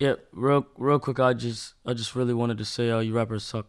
Yeah, real real quick, I just I just really wanted to say, uh, you rappers suck.